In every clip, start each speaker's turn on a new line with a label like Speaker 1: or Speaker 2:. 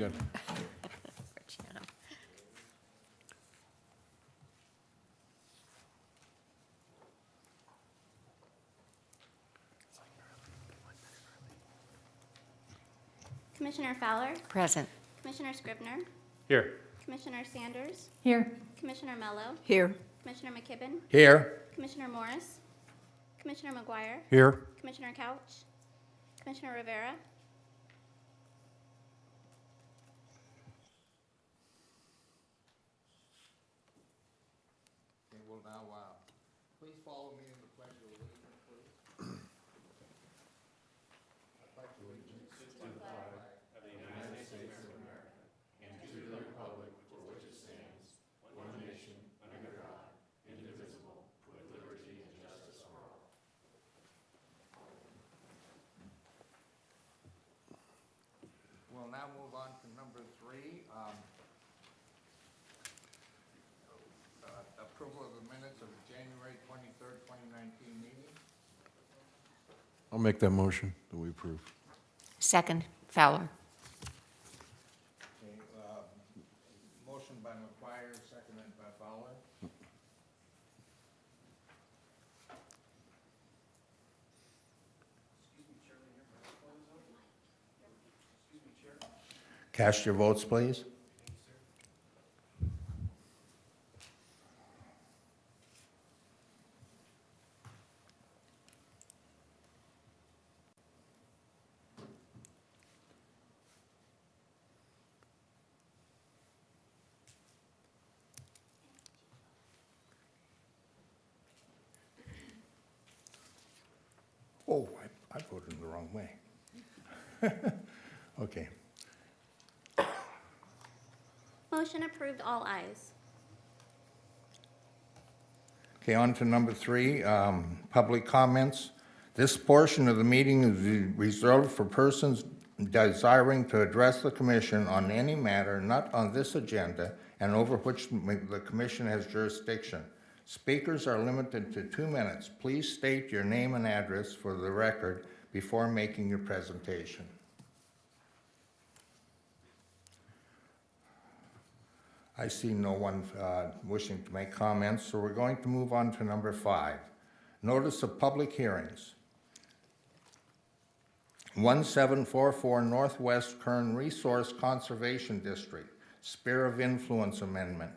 Speaker 1: good.
Speaker 2: Commissioner Fowler,
Speaker 3: Present.
Speaker 2: Commissioner Scribner,
Speaker 4: Here.
Speaker 2: Commissioner Sanders,
Speaker 3: Here.
Speaker 2: Commissioner Mello,
Speaker 3: Here.
Speaker 2: Commissioner McKibben,
Speaker 1: Here.
Speaker 2: Commissioner Morris, Commissioner McGuire,
Speaker 1: Here.
Speaker 2: Commissioner Couch, Commissioner Rivera,
Speaker 5: Okay, now, uh, please follow me in the pledge of allegiance, please. I pledge allegiance to the flag We'll now move on to number three. um, uh, Approval of the minutes of January twenty-third, twenty nineteen meeting.
Speaker 1: I'll make that motion that we approve.
Speaker 3: Second. Fowler.
Speaker 5: Okay, uh, motion by McGuire, seconded by Fowler. Cast your votes, please. Oh, I, I voted the wrong way. Okay.
Speaker 2: motion approved, all ayes.
Speaker 5: Okay, on to number three, um, public comments. This portion of the meeting is reserved for persons desiring to address the commission on any matter not on this agenda and over which the commission has jurisdiction. Speakers are limited to two minutes. Please state your name and address for the record before making your presentation. I see no one uh, wishing to make comments, so we're going to move on to number five. Notice of public hearings. 1744 Northwest Kern Resource Conservation District, Sphere of Influence Amendment.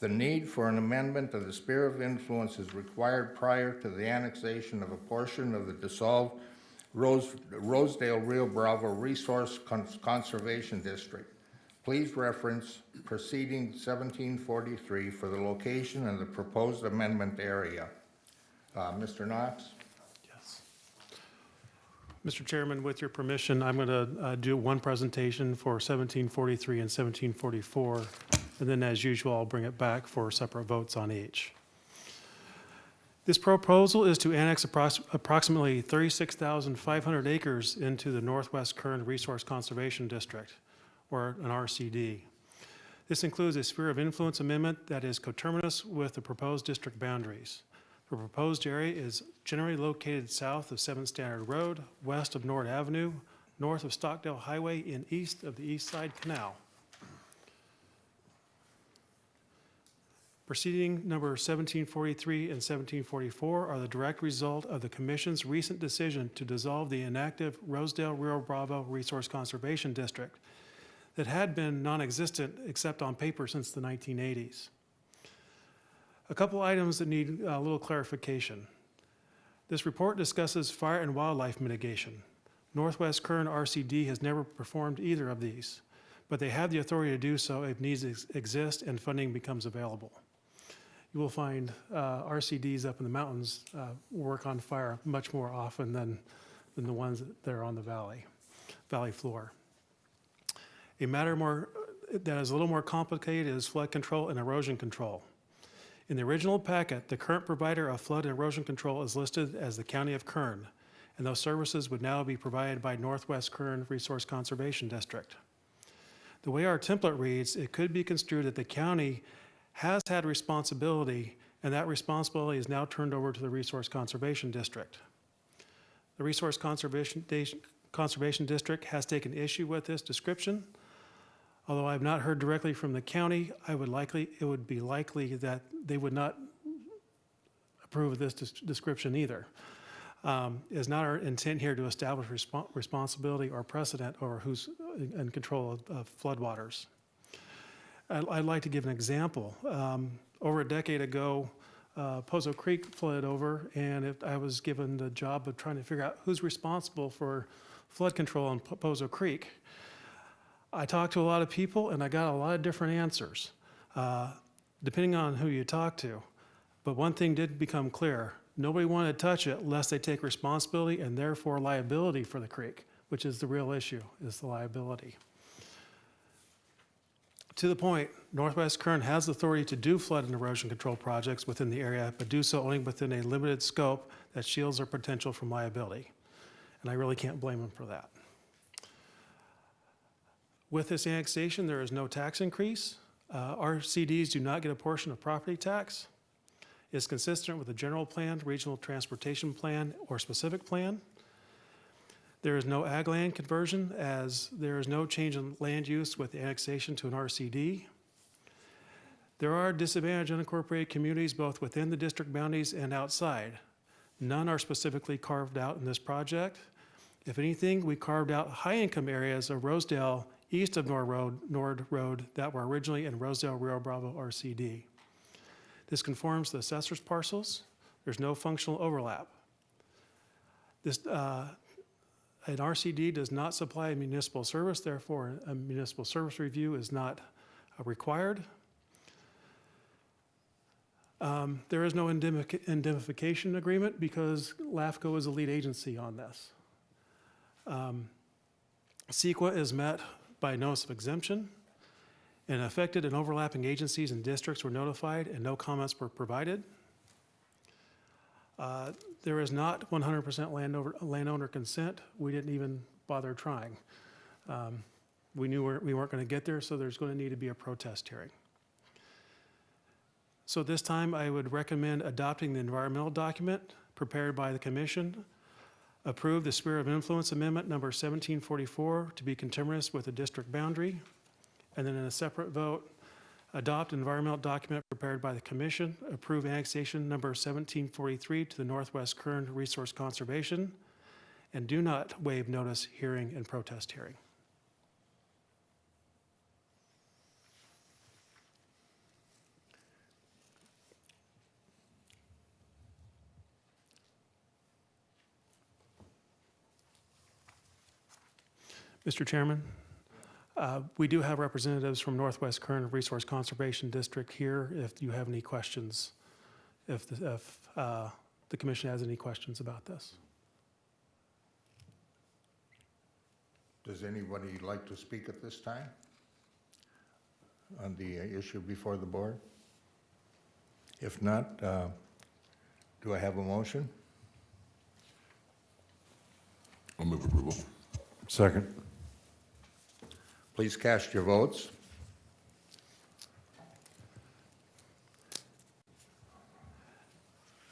Speaker 5: The need for an amendment of the Sphere of Influence is required prior to the annexation of a portion of the dissolved Rose- Rosedale Rio Bravo Resource Con- Conservation District. Please reference proceeding 1743 for the location and the proposed amendment area. Uh, Mr. Knox?
Speaker 4: Yes. Mr. Chairman, with your permission, I'm going to do one presentation for 1743 and 1744, and then as usual, I'll bring it back for separate votes on each. This proposal is to annex approx- approximately 36,500 acres into the Northwest Kern Resource Conservation District, or an RCD. This includes a sphere of influence amendment that is coterminous with the proposed district boundaries. The proposed area is generally located south of 7th Standard Road, west of Nord Avenue, north of Stockdale Highway, and east of the East Side Canal. Proceeding number 1743 and 1744 are the direct result of the commission's recent decision to dissolve the inactive Rosedale Rio Bravo Resource Conservation District that had been non-existent except on paper since the 1980s. A couple items that need a little clarification. This report discusses fire and wildlife mitigation. Northwest Kern RCD has never performed either of these, but they have the authority to do so if needs ex- exist and funding becomes available. You will find uh, RCDs up in the mountains uh, work on fire much more often than, than the ones that are on the valley, valley floor. A matter more, that is a little more complicated is flood control and erosion control. In the original packet, the current provider of flood and erosion control is listed as the County of Kern, and those services would now be provided by Northwest Kern Resource Conservation District. The way our template reads, it could be construed that the county has had responsibility, and that responsibility is now turned over to the Resource Conservation District. The Resource Conservation, Conservation District has taken issue with this description, Although I've not heard directly from the county, I would likely, it would be likely that they would not approve of this des- description either. Um, It's not our intent here to establish respon- responsibility or precedent over who's in in control of- of floodwaters. I'd like to give an example. Um, Over a decade ago, uh, Poso Creek flooded over, and if I was given the job of trying to figure out who's responsible for flood control on Po- Poso Creek. I talked to a lot of people, and I got a lot of different answers, uh, depending on who you talk to. But one thing did become clear. Nobody wanted to touch it lest they take responsibility and therefore liability for the creek, which is the real issue, is the liability. To the point, Northwest Kern has the authority to do flood and erosion control projects within the area, but do so only within a limited scope that shields their potential from liability. And I really can't blame them for that. With this annexation, there is no tax increase. Uh, RCDs do not get a portion of property tax. It's consistent with the general plan, regional transportation plan, or specific plan. There is no ag land conversion as there is no change in land use with annexation to an RCD. There are disadvantaged unincorporated communities both within the district boundaries and outside. None are specifically carved out in this project. If anything, we carved out high-income areas of Rosedale east of Nord Road, Nord Road that were originally in Rosedale Rio Bravo RCD. This conforms to the assessor's parcels. There's no functional overlap. This, uh, an RCD does not supply a municipal service, therefore a municipal service review is not uh, required. Um, There is no indemnification agreement because LAFCO is the lead agency on this. Um, CEQA is met by notice of exemption, and affected and overlapping agencies and districts were notified and no comments were provided. Uh, There is not 100% landowner, landowner consent. We didn't even bother trying. Um, We knew we're- we weren't going to get there, so there's going to need to be a protest hearing. So this time, I would recommend adopting the environmental document prepared by the commission, approve the Sphere of Influence Amendment Number 1744 to be conterminous with the district boundary, and then in a separate vote, adopt environmental document prepared by the commission, approve annexation number 1743 to the Northwest Kern Resource Conservation, and do not waive notice, hearing, and protest hearing. Mr. Chairman, uh, we do have representatives from Northwest Kern Resource Conservation District here if you have any questions, if, the- if uh, the commission has any questions about this.
Speaker 5: Does anybody like to speak at this time on the issue before the board? If not, uh, do I have a motion?
Speaker 1: I'll move approval. Second.
Speaker 5: Please cast your votes.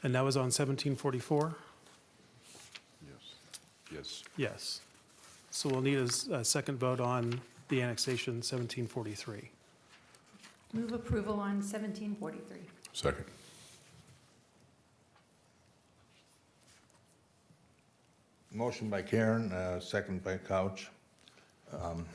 Speaker 4: And that was on 1744?
Speaker 1: Yes. Yes.
Speaker 4: Yes. So we'll need a s- a second vote on the annexation 1743.
Speaker 6: Move approval on 1743.
Speaker 1: Second.
Speaker 5: Motion by Karen, uh, second by Couch. Um,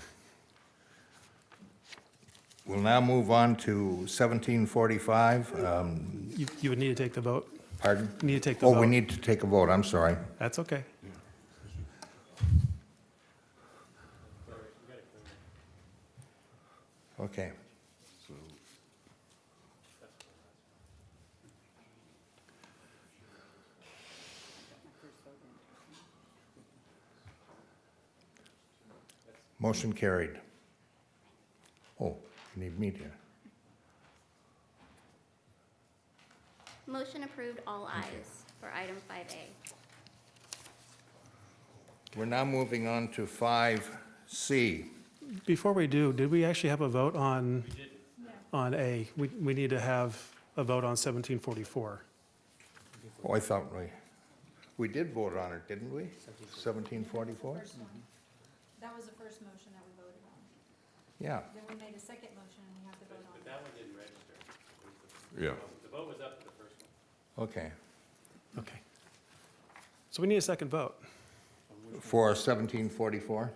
Speaker 5: We'll now move on to 1745. Um,
Speaker 4: You you would need to take the vote.
Speaker 5: Pardon?
Speaker 4: Need to take the
Speaker 5: Oh,
Speaker 4: vote.
Speaker 5: we need to take a vote, I'm sorry.
Speaker 4: That's okay.
Speaker 5: Okay. Motion carried. Oh, you need me to,
Speaker 2: Motion approved, all ayes for item 5A.
Speaker 5: we're now moving on to 5C.
Speaker 4: Before we do, did we actually have a vote on, on A? We we need to have a vote on 1744.
Speaker 5: Oh, I thought we, we did vote on it, didn't we? 1744?
Speaker 6: That was the first motion that we voted on.
Speaker 5: Yeah,
Speaker 6: Then we made a second motion and we have to vote on it.
Speaker 7: That one didn't register.
Speaker 1: Yeah.
Speaker 7: The vote was up to the first one.
Speaker 5: okay.
Speaker 4: Okay. So we need a second vote.
Speaker 5: For 1744?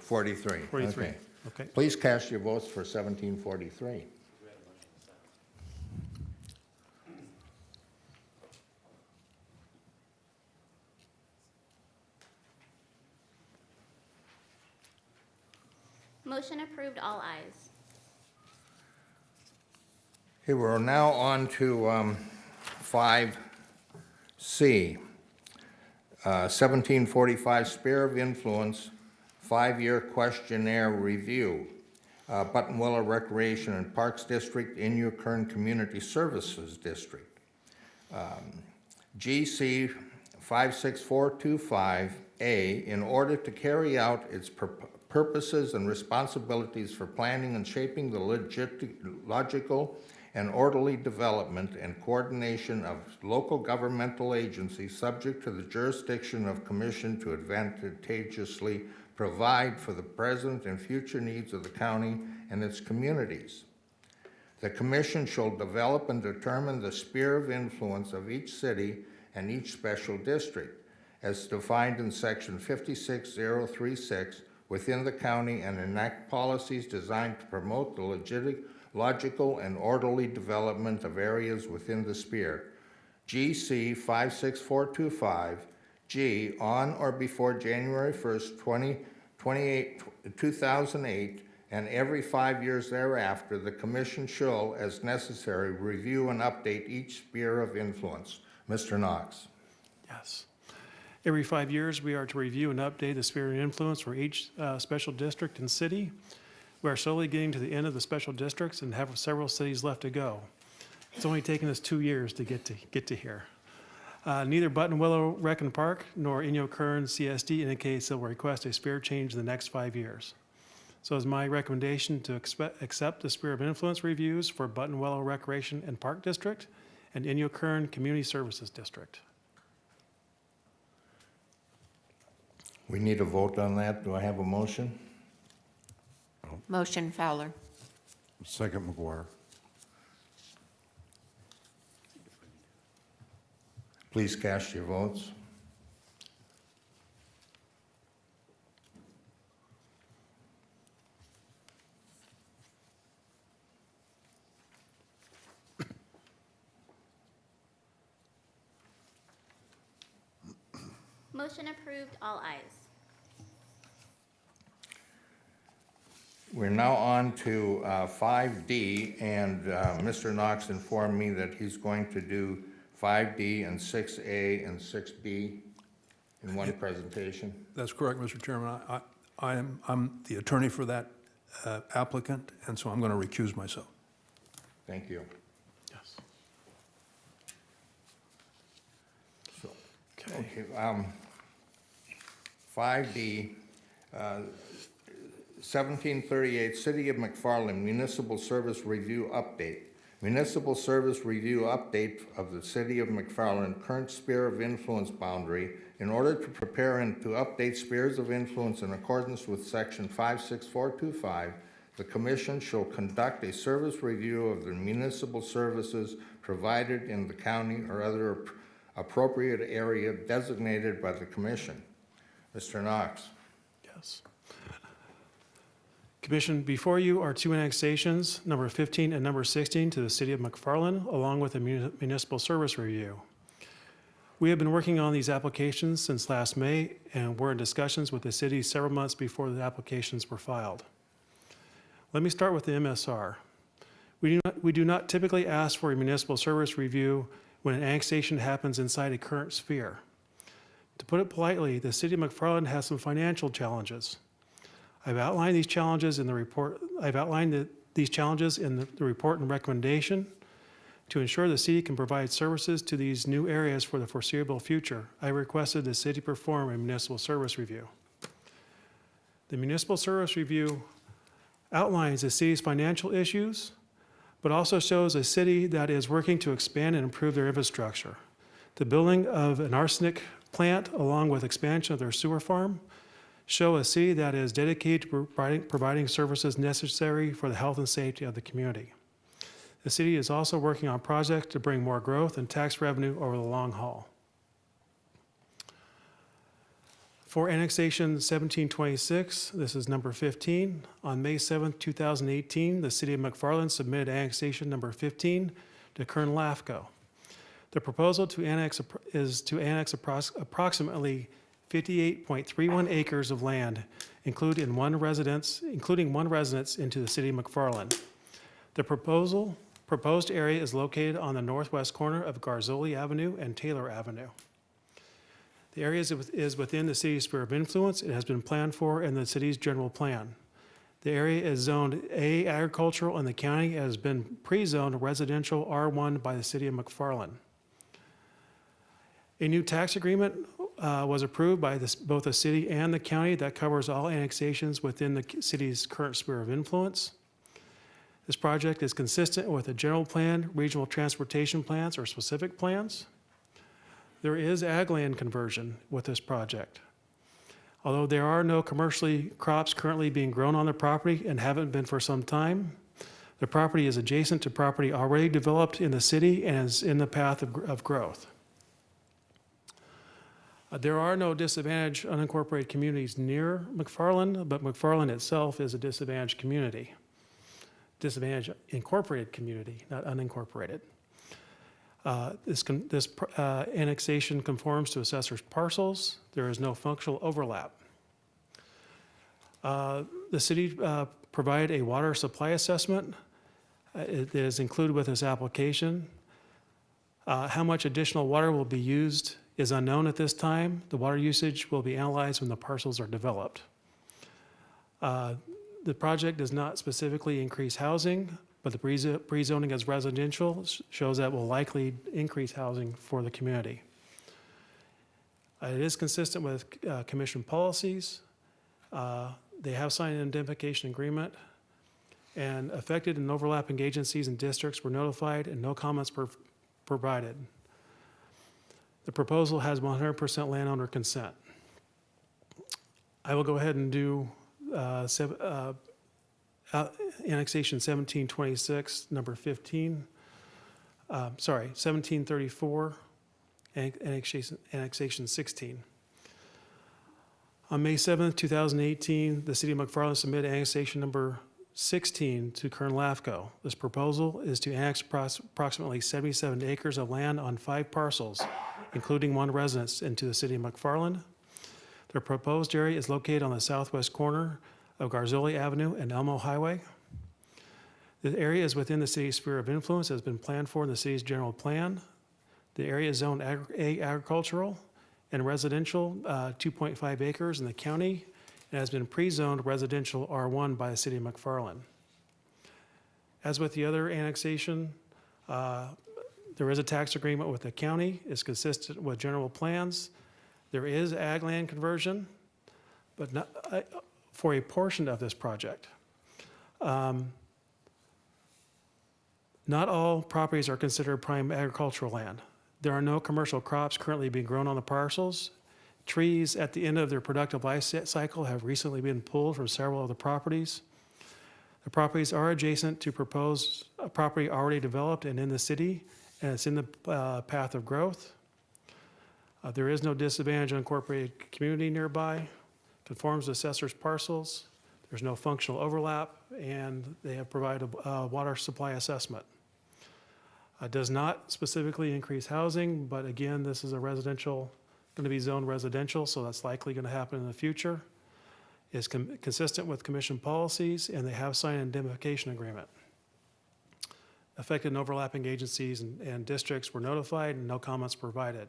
Speaker 5: 43.
Speaker 4: 43.
Speaker 5: okay.
Speaker 4: Okay.
Speaker 5: Please cast your votes for 1743.
Speaker 2: Approved, all ayes.
Speaker 5: Okay, we're now on to um, 5C. Uh, 1745 Sphere of Influence, five-year questionnaire review. Uh, Buttonwillow Recreation and Parks District, Inyokern Community Services District. Um, GC 56425A, in order to carry out its purposes and responsibilities for planning and shaping the logical and orderly development and coordination of local governmental agencies subject to the jurisdiction of commission to advantageously provide for the present and future needs of the county and its communities. The commission shall develop and determine the sphere of influence of each city and each special district as defined in section 56036 within the county and enact policies designed to promote the legit, logical, and orderly development of areas within the sphere. GC 56425, G, on or before January 1st, 2028, 2008, and every five years thereafter, the commission shall, as necessary, review and update each sphere of influence. Mr. Knox.
Speaker 4: Yes. Every five years, we are to review and update the sphere of influence for each uh, special district and city. We are slowly getting to the end of the special districts and have several cities left to go. It's only taken us two years to get to, get to here. Uh, Neither Buttonwillow Rec and Park nor Inyokern CSD indicates they will request a sphere change in the next five years. So is my recommendation to accept the sphere of influence reviews for Buttonwillow Recreation and Park District and Inyokern Community Services District.
Speaker 5: We need a vote on that. Do I have a motion?
Speaker 3: Motion Fowler.
Speaker 1: Second McGuire.
Speaker 5: Please cast your votes.
Speaker 2: Motion approved, all ayes.
Speaker 5: We're now on to uh, 5D, and uh, Mr. Knox informed me that he's going to do 5D and 6A and 6B in one presentation.
Speaker 8: That's correct, Mr. Chairman. I, I- I am, I'm the attorney for that uh, applicant, and so I'm going to recuse myself.
Speaker 5: Thank you.
Speaker 4: Yes.
Speaker 5: So,
Speaker 4: Okay.
Speaker 5: Okay, um, 5D, uh, 1738, City of McFarland Municipal Service Review Update. Municipal Service Review Update of the City of McFarland current sphere of influence boundary in order to prepare and to update spheres of influence in accordance with Section 56425, the Commission shall conduct a service review of the municipal services provided in the county or other appropriate area designated by the Commission. Mr. Knox.
Speaker 4: Yes. Commission, before you are two annexations, number 15 and number 16, to the city of McFarland, along with a muni- municipal service review. We have been working on these applications since last May, and were in discussions with the city several months before the applications were filed. Let me start with the MSR. We do not, we do not typically ask for a municipal service review when an annexation happens inside a current sphere. To put it politely, the city of McFarland has some financial challenges. I've outlined these challenges in the report, I've outlined the- these challenges in the the report and recommendation. To ensure the city can provide services to these new areas for the foreseeable future, I requested the city perform a municipal service review. The municipal service review outlines the city's financial issues, but also shows a city that is working to expand and improve their infrastructure. The building of an arsenic plant along with expansion of their sewer farm show a city that is dedicated to providing, providing services necessary for the health and safety of the community. The city is also working on projects to bring more growth and tax revenue over the long haul. For annexation 1726, this is number 15. On May 7, 2018, the city of McFarland submitted annexation number 15 to Kern LAFCO. The proposal to annex is to annex approximately 58.31 acres of land, include in one residence, including one residence into the city of McFarland. The proposal, proposed area is located on the northwest corner of Garzoli Avenue and Taylor Avenue. The area is is within the city's sphere of influence. It has been planned for in the city's general plan. The area is zoned A agricultural and the county has been pre-zoned residential R1 by the city of McFarland. A new tax agreement uh, was approved by this- both the city and the county that covers all annexations within the city's current sphere of influence. This project is consistent with the general plan, regional transportation plans, or specific plans. There is ag land conversion with this project. Although there are no commercially crops currently being grown on the property and haven't been for some time, the property is adjacent to property already developed in the city and is in the path of, of growth. Uh, There are no disadvantaged unincorporated communities near McFarland, but McFarland itself is a disadvantaged community. Disadvantaged incorporated community, not unincorporated. Uh, This, this uh, annexation conforms to assessor's parcels. There is no functional overlap. Uh, The city uh, provided a water supply assessment. Uh, It is included with this application. How much additional water will be used is unknown at this time. The water usage will be analyzed when the parcels are developed. Uh, The project does not specifically increase housing, but the pre- pre-zoning as residential shows that will likely increase housing for the community. Uh, It is consistent with uh, commission policies. Uh, They have signed an indemnification agreement, and affected and overlapping agencies and districts were notified, and no comments were provided. The proposal has 100% landowner consent. I will go ahead and do uh, uh, uh, annexation 1726, number 15, uh, sorry, 1734, annexation annexation 16. On May 7th, 2018, the city of McFarland submitted annexation number 16 to Kern LAFCO. This proposal is to annex approximately 77 acres of land on five parcels, including one residence, into the city of McFarland. The proposed area is located on the southwest corner of Garzoli Avenue and Elmo Highway. The area is within the city's sphere of influence, has been planned for in the city's general plan. The area is zoned A agricultural and residential, uh, 2.5 acres in the county, and has been pre-zoned residential R1 by the city of McFarland. As with the other annexation, uh, there is a tax agreement with the county, it's consistent with general plans. There is ag land conversion, but not, uh, for a portion of this project. Um, Not all properties are considered prime agricultural land. There are no commercial crops currently being grown on the parcels. Trees at the end of their productive life cycle have recently been pulled from several of the properties. The properties are adjacent to proposed property already developed and in the city, and it's in the uh, path of growth. Uh, There is no disadvantaged unincorporated community nearby, conforms to assessor's parcels, there's no functional overlap, and they have provided a uh, water supply assessment. Uh, Does not specifically increase housing, but again, this is a residential, going to be zoned residential, so that's likely going to happen in the future. Is consistent with commission policies, and they have signed an indemnification agreement. Affected and overlapping agencies and- and districts were notified, and no comments provided.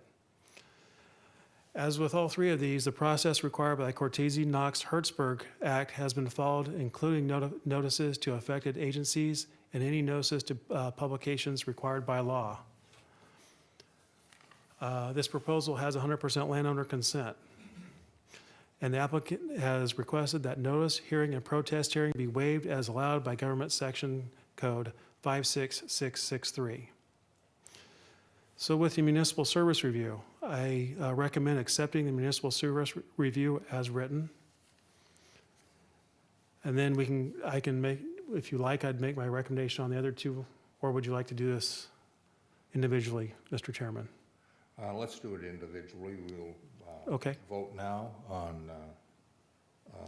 Speaker 4: As with all three of these, the process required by the Cortese-Knox-Hertzberg Act has been followed, including noti- notices to affected agencies and any notices to uh, publications required by law. Uh, This proposal has 100% landowner consent. And the applicant has requested that notice, hearing, and protest hearing be waived as allowed by Government Section Code 56663. So with the municipal service review, I uh, recommend accepting the municipal service re- review as written. And then we can, I can make, if you like, I'd make my recommendation on the other two, or would you like to do this individually, Mr. Chairman?
Speaker 5: Uh, Let's do it individually. We'll uh,
Speaker 4: Okay,
Speaker 5: vote now on uh,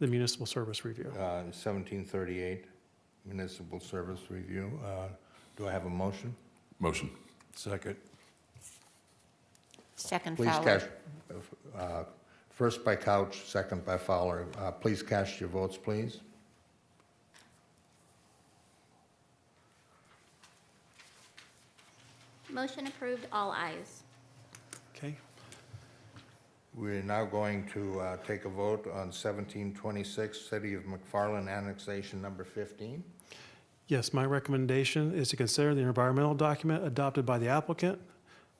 Speaker 4: the municipal service review.
Speaker 5: uh, 1738 municipal service review. Uh, Do I have a motion?
Speaker 1: Motion. Second.
Speaker 3: Second
Speaker 5: Please
Speaker 3: Fowler.
Speaker 5: cast, uh, first by Couch, second by Fowler. Uh, Please cast your votes, please.
Speaker 2: Motion approved, all ayes.
Speaker 4: Okay,
Speaker 5: We're now going to uh, take a vote on 1726, City of McFarland Annexation Number 15.
Speaker 4: yes, my recommendation is to consider the environmental document adopted by the applicant,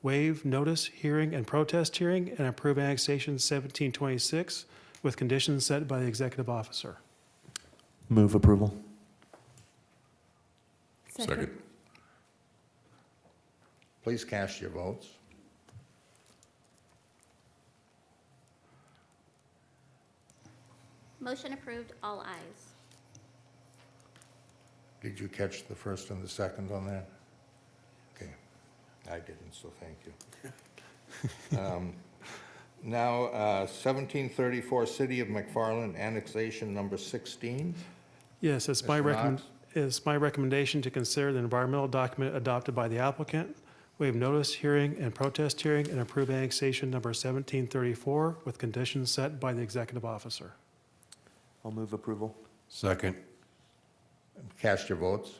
Speaker 4: waive notice, hearing, and protest hearing, and approve annexation 1726 with conditions set by the executive officer.
Speaker 9: Move approval.
Speaker 1: Second.
Speaker 5: Please cast your votes.
Speaker 2: Motion approved, all ayes.
Speaker 5: Did you catch the first and the second on that? Okay, I didn't, so thank you. Um, Now, uh, 1734, City of McFarland Annexation Number 16.
Speaker 4: Yes, it's my
Speaker 5: Mr.
Speaker 4: recommend,
Speaker 5: Knox?
Speaker 4: it's my recommendation to consider the environmental document adopted by the applicant, waive notice, hearing, and protest hearing, and approve annexation number 1734 with conditions set by the executive officer.
Speaker 9: I'll move approval.
Speaker 1: Second.
Speaker 5: Cast your votes.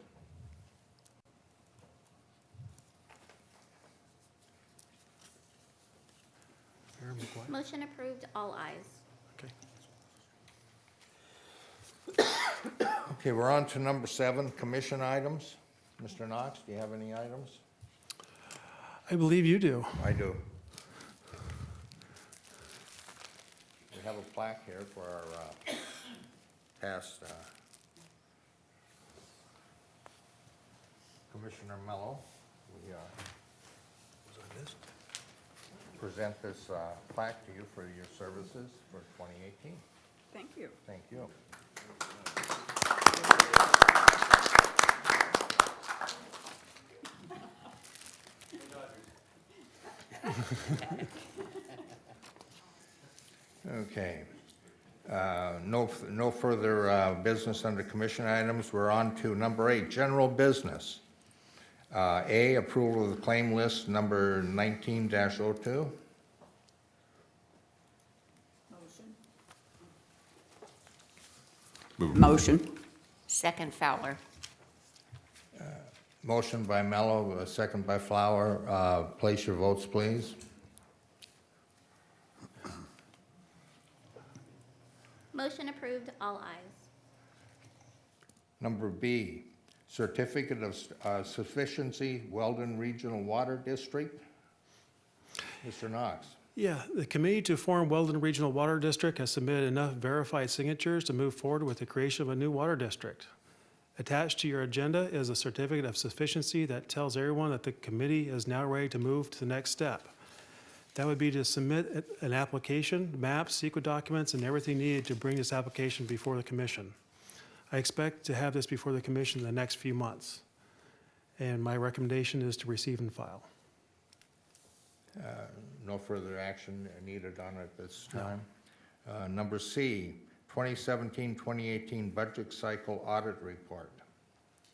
Speaker 2: Motion approved, all ayes.
Speaker 4: Okay.
Speaker 5: Okay, we're on to number seven, commission items. Mr. Knox, do you have any items?
Speaker 4: I believe you do.
Speaker 5: I do. We have a plaque here for our uh, past uh, Commissioner Mello. We uh, present this uh, plaque to you for your services for 2018.
Speaker 6: Thank you.
Speaker 5: Thank you. Okay. Uh, No, no further uh, business under commission items. We're on to number eight, general business. Uh, A, approval of the claim list number 19-02.
Speaker 10: Motion.
Speaker 3: Second Fowler.
Speaker 5: Motion by Mello, a second by Fowler. Uh, Place your votes, please.
Speaker 2: Motion approved, all ayes.
Speaker 5: Number B, certificate of uh, sufficiency, Weldon Regional Water District. Mr. Knox.
Speaker 4: Yeah, the committee to form Weldon Regional Water District has submitted enough verified signatures to move forward with the creation of a new water district. Attached to your agenda is a certificate of sufficiency that tells everyone that the committee is now ready to move to the next step. That would be to submit an application, maps, CEQA documents, and everything needed to bring this application before the commission. I expect to have this before the commission in the next few months. And my recommendation is to receive and file.
Speaker 5: No further action needed on it this time. Uh, Number C, 2017-2018 Budget Cycle Audit Report.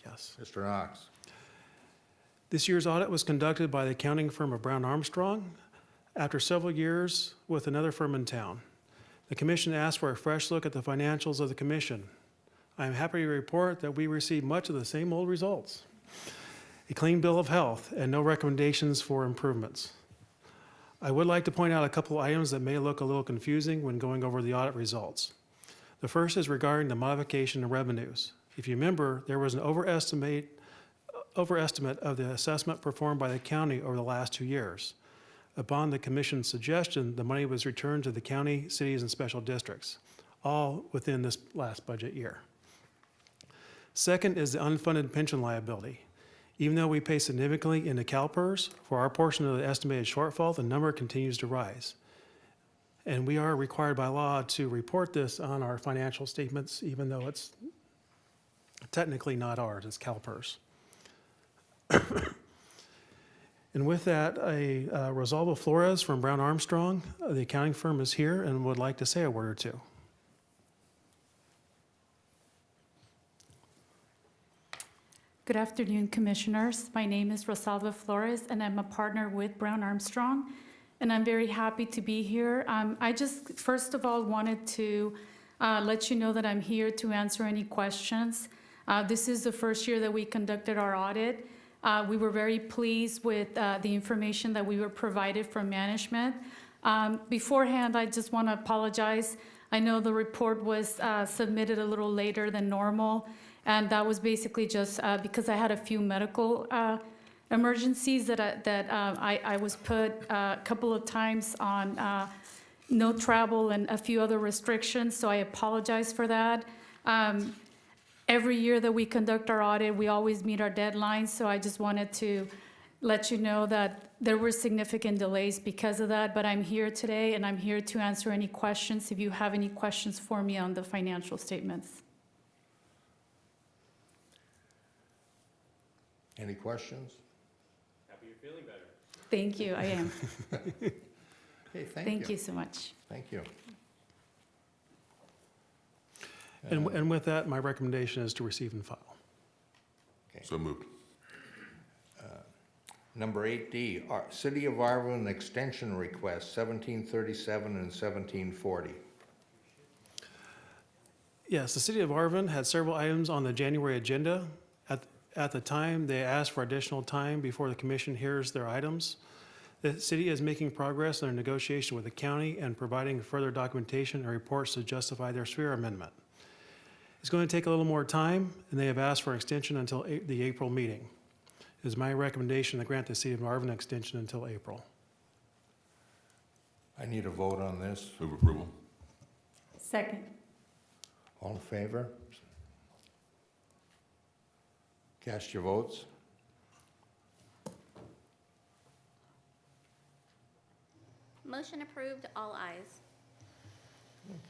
Speaker 4: Yes.
Speaker 5: Mr. Knox.
Speaker 4: This year's audit was conducted by the accounting firm of Brown Armstrong after several years with another firm in town. The commission asked for a fresh look at the financials of the commission. I am happy to report that we received much of the same old results. A clean bill of health and no recommendations for improvements. I would like to point out a couple items that may look a little confusing when going over the audit results. The first is regarding the modification of revenues. If you remember, there was an overestimate overestimate of the assessment performed by the county over the last two years. Upon the commission's suggestion, the money was returned to the county, cities, and special districts, all within this last budget year. Second is the unfunded pension liability. Even though we pay significantly into CalPERS, for our portion of the estimated shortfall, the number continues to rise. And we are required by law to report this on our financial statements, even though it's technically not ours, it's CalPERS. And with that, a uh, Rosalba Flores from Brown Armstrong, uh, the accounting firm, is here and would like to say a word or two.
Speaker 10: Good afternoon, Commissioners. My name is Rosalba Flores, and I'm a partner with Brown Armstrong, and I'm very happy to be here. Um, I just, first of all, wanted to uh, let you know that I'm here to answer any questions. Uh, This is the first year that we conducted our audit. Uh, We were very pleased with uh, the information that we were provided from management. Um, Beforehand, I just want to apologize. I know the report was uh, submitted a little later than normal, and that was basically just uh, because I had a few medical uh, emergencies that I, that uh, I, I was put a couple of times on no travel and a few other restrictions, so I apologize for that. Um, Every year that we conduct our audit, we always meet our deadlines, so I just wanted to let you know that there were significant delays because of that, but I'm here today, and I'm here to answer any questions, if you have any questions for me on the financial statements.
Speaker 5: Any questions?
Speaker 7: Happy you're feeling better.
Speaker 10: Thank you, I am.
Speaker 5: Okay, thank you.
Speaker 10: Thank you so much.
Speaker 5: Thank you.
Speaker 4: And, uh, and with that, my recommendation is to receive and file.
Speaker 1: So moved.
Speaker 5: Uh, number 8D, Ar- City of Arvin Extension Request, 1737 and 1740.
Speaker 4: Yes, the city of Arvin had several items on the January agenda. At, at the time, they asked for additional time before the commission hears their items. The city is making progress in their negotiation with the county and providing further documentation and reports to justify their sphere amendment. It's going to take a little more time, and they have asked for an extension until A- the April meeting. It is my recommendation to grant the city of Arvin an extension until April.
Speaker 5: I need a vote on this.
Speaker 1: Move approval.
Speaker 10: Second.
Speaker 5: All in favor? Cast your votes.
Speaker 2: Motion approved, all ayes.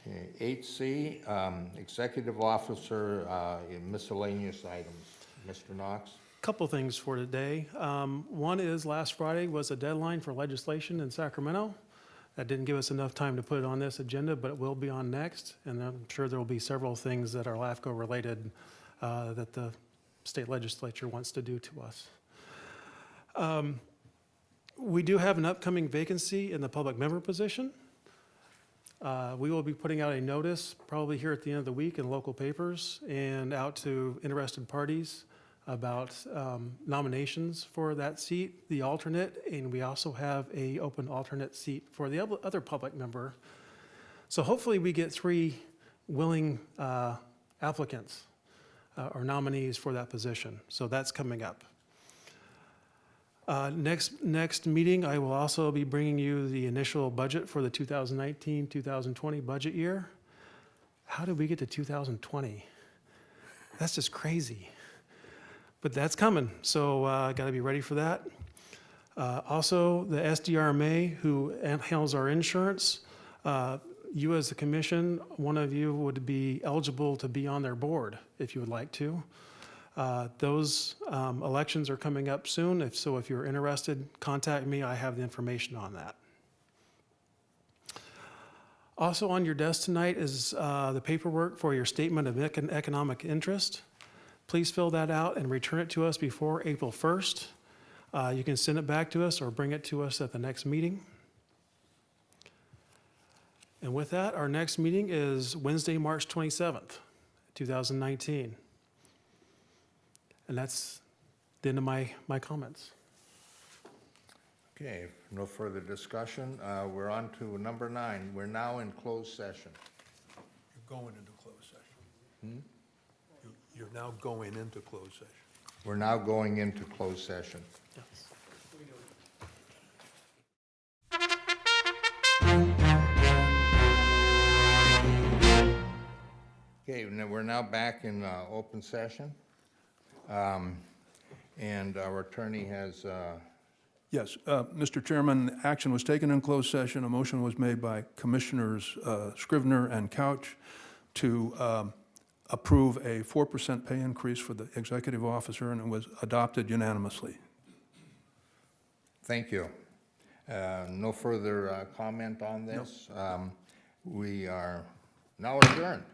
Speaker 5: Okay, 8C, um, Executive Officer uh, in miscellaneous items. Mr. Knox?
Speaker 4: Couple things for today. Um, One is, last Friday was a deadline for legislation in Sacramento. That didn't give us enough time to put it on this agenda, but it will be on next, and I'm sure there will be several things that are LAFCO-related uh, that the state legislature wants to do to us. Um, We do have an upcoming vacancy in the public member position. Uh, We will be putting out a notice, probably here at the end of the week in local papers and out to interested parties about um, nominations for that seat, the alternate, and we also have a open alternate seat for the other- public member. So hopefully we get three willing uh, applicants uh, or nominees for that position. So that's coming up. Uh, Next, next meeting, I will also be bringing you the initial budget for the 2019, 2020 budget year. How did we get to 2020? That's just crazy. But that's coming, so uh, got to be ready for that. Uh, Also, the SDRMA, who handles our insurance, uh, you as a commission, one of you would be eligible to be on their board if you would like to. Uh, Those um, elections are coming up soon, if, so if you're interested, contact me, I have the information on that. Also on your desk tonight is uh, the paperwork for your statement of econ- economic interest. Please fill that out and return it to us before April 1st. Uh, You can send it back to us or bring it to us at the next meeting. And with that, our next meeting is Wednesday, March 27th, 2019. And that's the end of my, my comments.
Speaker 5: Okay, no further discussion. Uh, We're on to number nine. We're now in closed session.
Speaker 8: You're going into closed session. You- You're now going into closed session.
Speaker 5: We're now going into closed session. Yes. Okay, now we're now back in uh, open session. Um, And our attorney has uh,
Speaker 8: Yes, uh, Mr. Chairman, action was taken in closed session. A motion was made by Commissioners uh, Scrivner and Couch to um, approve a 4% pay increase for the executive officer, and it was adopted unanimously.
Speaker 5: Thank you. Uh, No further uh, comment on this. Um, We are now adjourned.